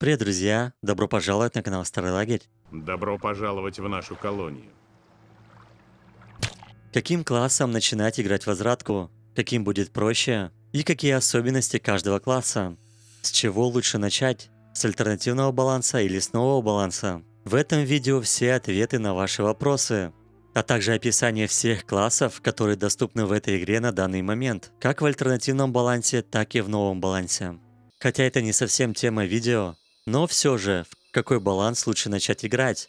Привет, друзья! Добро пожаловать на канал Старый Лагерь. Добро пожаловать в нашу колонию. Каким классом начинать играть в возвратку? Каким будет проще? И какие особенности каждого класса? С чего лучше начать? С альтернативного баланса или с нового баланса? В этом видео все ответы на ваши вопросы, а также описание всех классов, которые доступны в этой игре на данный момент, как в альтернативном балансе, так и в новом балансе. Хотя это не совсем тема видео, но все же, в какой баланс лучше начать играть?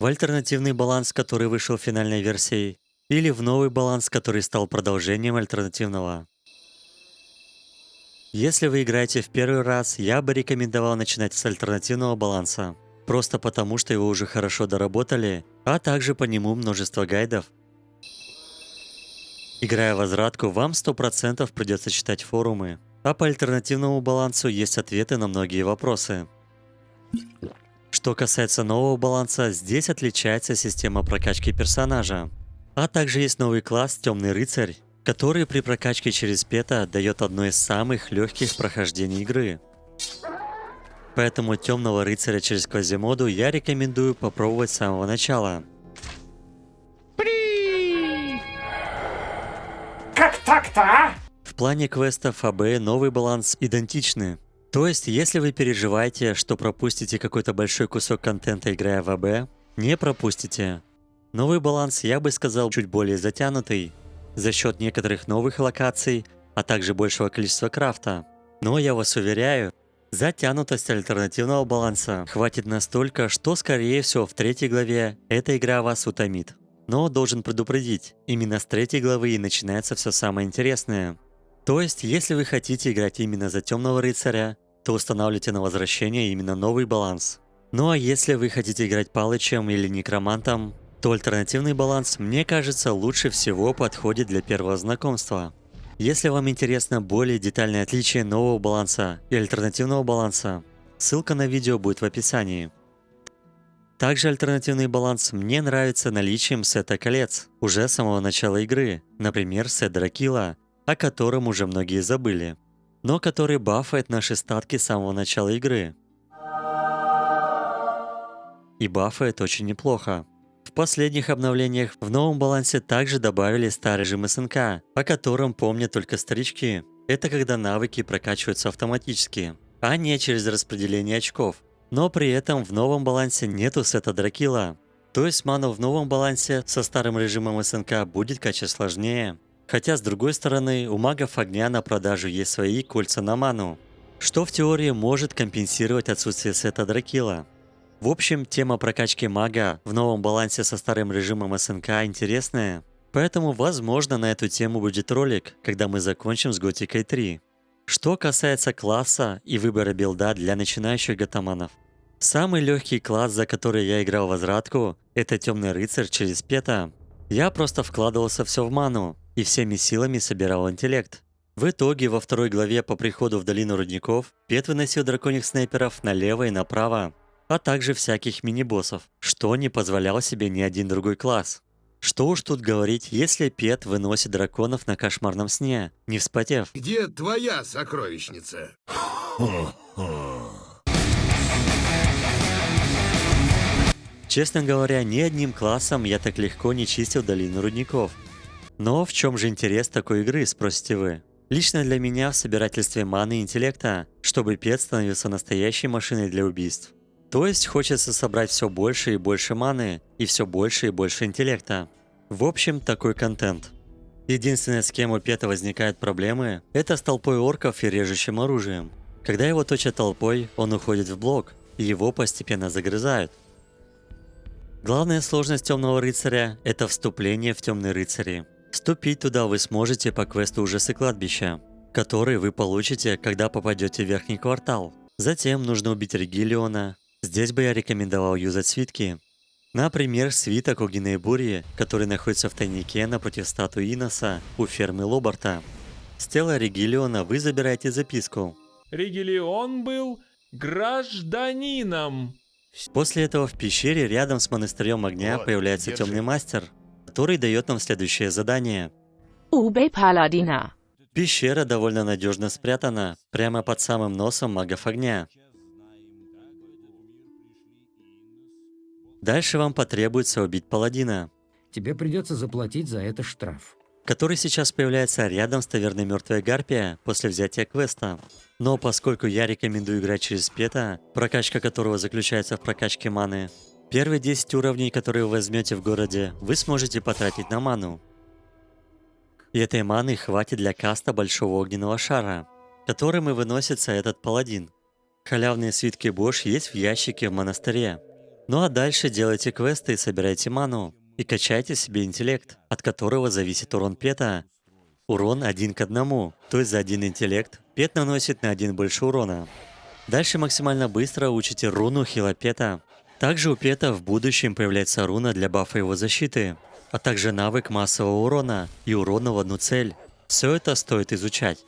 В альтернативный баланс, который вышел в финальной версии, или в новый баланс, который стал продолжением альтернативного? Если вы играете в первый раз, я бы рекомендовал начинать с альтернативного баланса. Просто потому, что его уже хорошо доработали, а также по нему множество гайдов. Играя возвратку, вам 100% придется читать форумы, а по альтернативному балансу есть ответы на многие вопросы. Что касается нового баланса, здесь отличается система прокачки персонажа. А также есть новый класс Темный рыцарь, который при прокачке через пета дает одно из самых легких прохождений игры. Поэтому Темного рыцаря через квазимоду я рекомендую попробовать с самого начала. Как так-то, а? В плане квестов АБ новый баланс идентичны, то есть, если вы переживаете, что пропустите какой-то большой кусок контента, играя в АБ, не пропустите. Новый баланс, я бы сказал, чуть более затянутый, за счет некоторых новых локаций, а также большего количества крафта. Но я вас уверяю, затянутость альтернативного баланса хватит настолько, что скорее всего в третьей главе эта игра вас утомит. Но должен предупредить, именно с третьей главы и начинается все самое интересное. То есть, если вы хотите играть именно за Темного Рыцаря, то устанавливайте на возвращение именно новый баланс. Ну а если вы хотите играть Палычем или Некромантом, то альтернативный баланс, мне кажется, лучше всего подходит для первого знакомства. Если вам интересно более детальное отличие нового баланса и альтернативного баланса, ссылка на видео будет в описании. Также альтернативный баланс мне нравится наличием сета колец уже с самого начала игры, например, сет Дракила, о котором уже многие забыли но который бафает наши статки с самого начала игры. И бафает очень неплохо. В последних обновлениях в новом балансе также добавили старый режим СНК, о котором помнят только старички. Это когда навыки прокачиваются автоматически, а не через распределение очков. Но при этом в новом балансе нету сета Дракила. То есть ману в новом балансе со старым режимом СНК будет качать сложнее. Хотя, с другой стороны, у магов огня на продажу есть свои кольца на ману, что в теории может компенсировать отсутствие сета Дракила. В общем, тема прокачки мага в новом балансе со старым режимом СНК интересная, поэтому возможно на эту тему будет ролик, когда мы закончим с Готикой 3. Что касается класса и выбора билда для начинающих гатаманов. Самый легкий класс, за который я играл в возвратку, это Темный Рыцарь через Пета. Я просто вкладывался все в ману, и всеми силами собирал интеллект. В итоге во второй главе по приходу в долину рудников Пет выносил драконьих снайперов налево и направо, а также всяких мини-боссов, что не позволял себе ни один другой класс. Что уж тут говорить, если Пет выносит драконов на кошмарном сне, не вспотев. Где твоя сокровищница? Честно говоря, ни одним классом я так легко не чистил долину рудников. Но в чем же интерес такой игры, спросите вы? Лично для меня в собирательстве маны и интеллекта, чтобы пет становился настоящей машиной для убийств. То есть хочется собрать все больше и больше маны и все больше и больше интеллекта. В общем, такой контент. Единственное, с кем у Пета возникают проблемы, это с толпой орков и режущим оружием. Когда его точат толпой, он уходит в блок, и его постепенно загрызают. Главная сложность Темного Рыцаря – это вступление в Темные Рыцари. Вступить туда вы сможете по квесту ужасы кладбища, который вы получите, когда попадете в верхний квартал. Затем нужно убить Регилиона. Здесь бы я рекомендовал юзать свитки. Например, свиток огненной бури, который находится в тайнике напротив статуи Иноса у фермы Лобарта. С тела Регилиона вы забираете записку. Регилион был гражданином. После этого в пещере рядом с монастырем огня вот, появляется держи. темный мастер, который дает нам следующее задание. Убей паладина. Пещера довольно надежно спрятана, прямо под самым носом магов огня. Дальше вам потребуется убить паладина. Тебе придется заплатить за это штраф. Который сейчас появляется рядом с таверной мертвой Гарпия после взятия квеста. Но поскольку я рекомендую играть через пета, прокачка которого заключается в прокачке маны, первые 10 уровней, которые вы возьмете в городе, вы сможете потратить на ману. И этой маны хватит для каста Большого Огненного Шара, которым и выносится этот паладин. Халявные свитки Бош есть в ящике в монастыре. Ну а дальше делайте квесты и собирайте ману. И качайте себе интеллект, от которого зависит урон пета. Урон один к одному, то есть за один интеллект пет наносит на один больше урона. Дальше максимально быстро учите руну хила пета. Также у пета в будущем появляется руна для бафа его защиты, а также навык массового урона и урона в одну цель. Все это стоит изучать.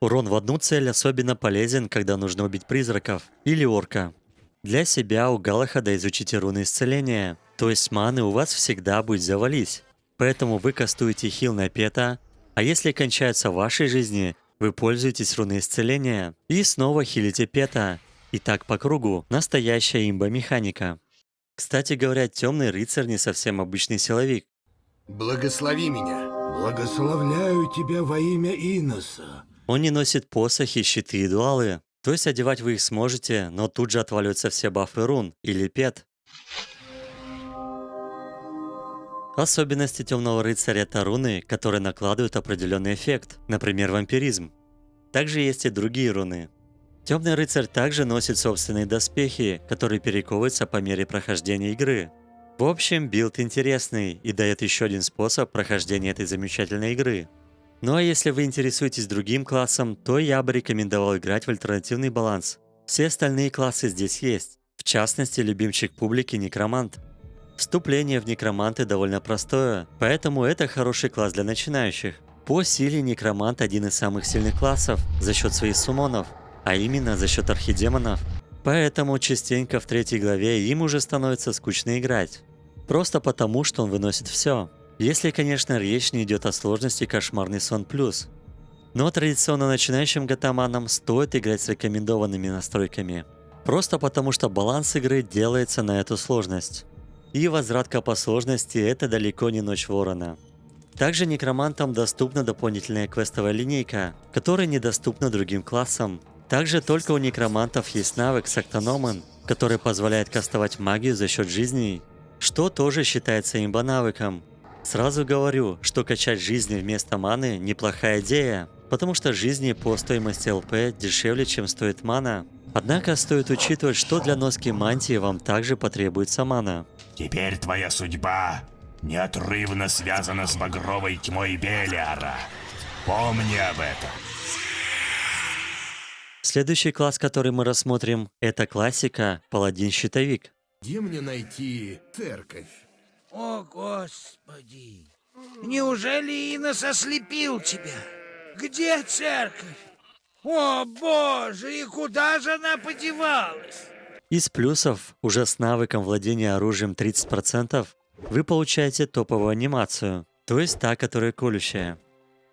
Урон в одну цель особенно полезен, когда нужно убить призраков или орка. Для себя у Галахада изучите руны исцеления, то есть маны у вас всегда будет завались. Поэтому вы кастуете хил на пета, а если кончаются вашей жизни, вы пользуетесь руной исцеления и снова хилите пета. И так по кругу. Настоящая имба-механика. Кстати говоря, темный рыцарь не совсем обычный силовик. Благослови меня. Благословляю тебя во имя Иноса. Он не носит посохи, щиты и дуалы. То есть одевать вы их сможете, но тут же отваливаются все бафы рун или пет. Особенности темного рыцаря это руны, которые накладывают определенный эффект, например, вампиризм. Также есть и другие руны. Темный рыцарь также носит собственные доспехи, которые перековываются по мере прохождения игры. В общем, билд интересный и дает еще один способ прохождения этой замечательной игры. Ну а если вы интересуетесь другим классом, то я бы рекомендовал играть в альтернативный баланс. Все остальные классы здесь есть. В частности, любимчик публики Некромант. Вступление в Некроманты довольно простое, поэтому это хороший класс для начинающих. По силе Некромант один из самых сильных классов за счет своих сумонов, а именно за счет архидемонов. Поэтому частенько в третьей главе им уже становится скучно играть. Просто потому, что он выносит все. Если, конечно, речь не идет о сложности Кошмарный сон плюс. Но традиционно начинающим гатаманам стоит играть с рекомендованными настройками. Просто потому, что баланс игры делается на эту сложность. И возвратка по сложности – это далеко не Ночь Ворона. Также некромантам доступна дополнительная квестовая линейка, которая недоступна другим классам. Также только у некромантов есть навык Сактономан, который позволяет кастовать магию за счет жизней, что тоже считается имба-навыком. Сразу говорю, что качать жизни вместо маны – неплохая идея, потому что жизни по стоимости ЛП дешевле, чем стоит мана. Однако стоит учитывать, что для носки мантии вам также потребуется мана. Теперь твоя судьба неотрывно связана с багровой тьмой Белиара. Помни об этом. Следующий класс, который мы рассмотрим, это классика Паладин-щитовик. Где мне найти церковь? О, Господи! Неужели Инос ослепил тебя? Где церковь? О, Боже, и куда же она подевалась? Из плюсов, уже с навыком владения оружием 30%, вы получаете топовую анимацию, то есть та, которая колющая.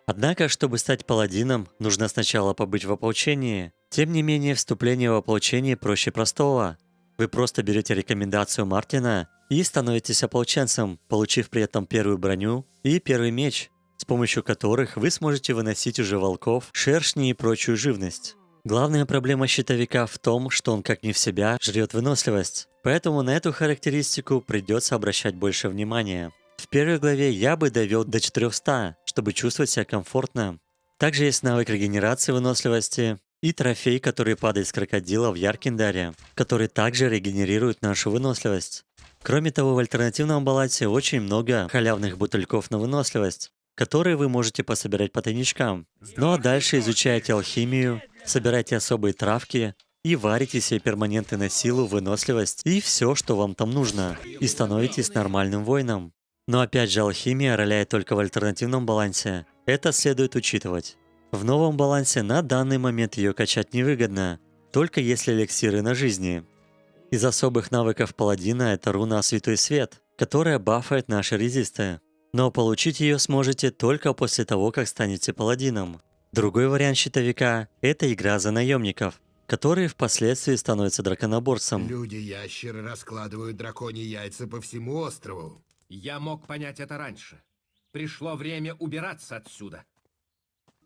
Однако, чтобы стать паладином, нужно сначала побыть в ополчении. Тем не менее, вступление в ополчение проще простого. Вы просто берете рекомендацию Мартина и становитесь ополченцем, получив при этом первую броню и первый меч, с помощью которых вы сможете выносить уже волков, шершни и прочую живность. Главная проблема щитовика в том, что он как не в себя жрет выносливость. Поэтому на эту характеристику придется обращать больше внимания. В первой главе я бы довел до 400, чтобы чувствовать себя комфортно. Также есть навык регенерации выносливости и трофей, который падает с крокодила в Яркиндаре, который также регенерирует нашу выносливость. Кроме того, в альтернативном балансе очень много халявных бутыльков на выносливость, которые вы можете пособирать по тайничкам. Ну а дальше изучайте алхимию, собирайте особые травки и варите себе перманенты на силу, выносливость и все, что вам там нужно, и становитесь нормальным воином. Но опять же, алхимия роляет только в альтернативном балансе. Это следует учитывать. В новом балансе на данный момент ее качать невыгодно, только если эликсиры на жизни. Из особых навыков паладина это руна Святой Свет, которая бафает наши резисты. Но получить ее сможете только после того, как станете паладином. Другой вариант щитовика – это игра за наемников. который впоследствии становится драконоборцем. Люди-ящеры раскладывают драконьи яйца по всему острову. Я мог понять это раньше. Пришло время убираться отсюда.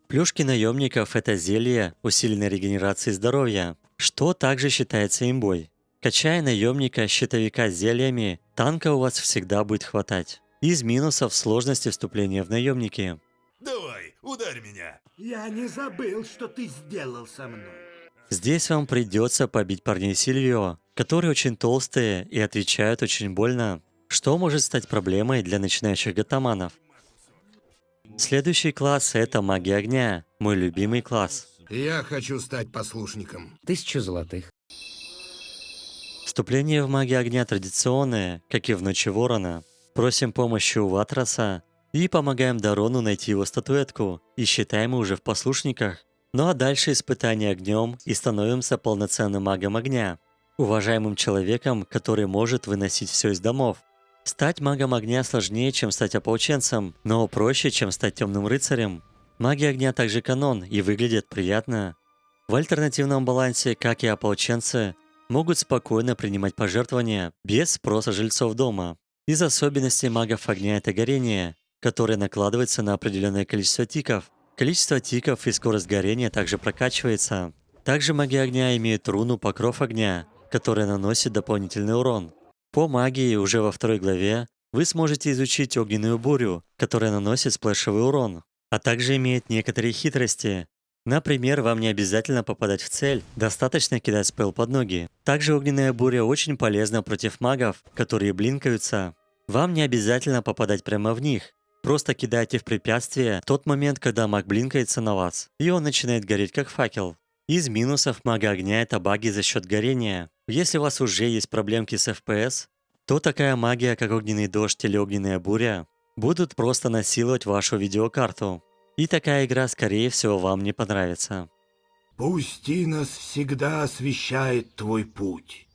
Плюшки наемников – это зелье усиленной регенерации здоровья, что также считается имбой. Качая наемника щитовика зельями, танка у вас всегда будет хватать. Из минусов сложности вступления в наемники. Давай, ударь меня. Я не забыл, что ты сделал со мной. Здесь вам придется побить парней Сильвио, которые очень толстые и отвечают очень больно, что может стать проблемой для начинающих гатаманов. Следующий класс – это магия огня, мой любимый класс. Я хочу стать послушником. Тысяча золотых. Вступление в магию огня традиционное, как и в Ночи Ворона. Просим помощи у Ватраса и помогаем Дарону найти его статуэтку, и считаем уже в послушниках. Ну а дальше испытание огнем и становимся полноценным магом огня, уважаемым человеком, который может выносить все из домов. Стать магом огня сложнее, чем стать ополченцем, но проще, чем стать темным рыцарем. Магия огня также канон и выглядит приятно. В альтернативном балансе, как и ополченцы, могут спокойно принимать пожертвования без спроса жильцов дома. Из особенностей магов огня это горение, которое накладывается на определенное количество тиков. Количество тиков и скорость горения также прокачивается. Также маги огня имеют руну Покров огня, которая наносит дополнительный урон. По магии уже во второй главе вы сможете изучить огненную бурю, которая наносит сплэшевый урон, а также имеет некоторые хитрости. Например, вам не обязательно попадать в цель, достаточно кидать спел под ноги. Также огненная буря очень полезна против магов, которые блинкаются. Вам не обязательно попадать прямо в них. Просто кидайте в препятствие тот момент, когда маг блинкается на вас, и он начинает гореть как факел. Из минусов мага огня это баги за счет горения. Если у вас уже есть проблемки с FPS, то такая магия, как огненный дождь или огненная буря, будут просто насиловать вашу видеокарту. И такая игра, скорее всего, вам не понравится. Пусть нас всегда освещает твой путь.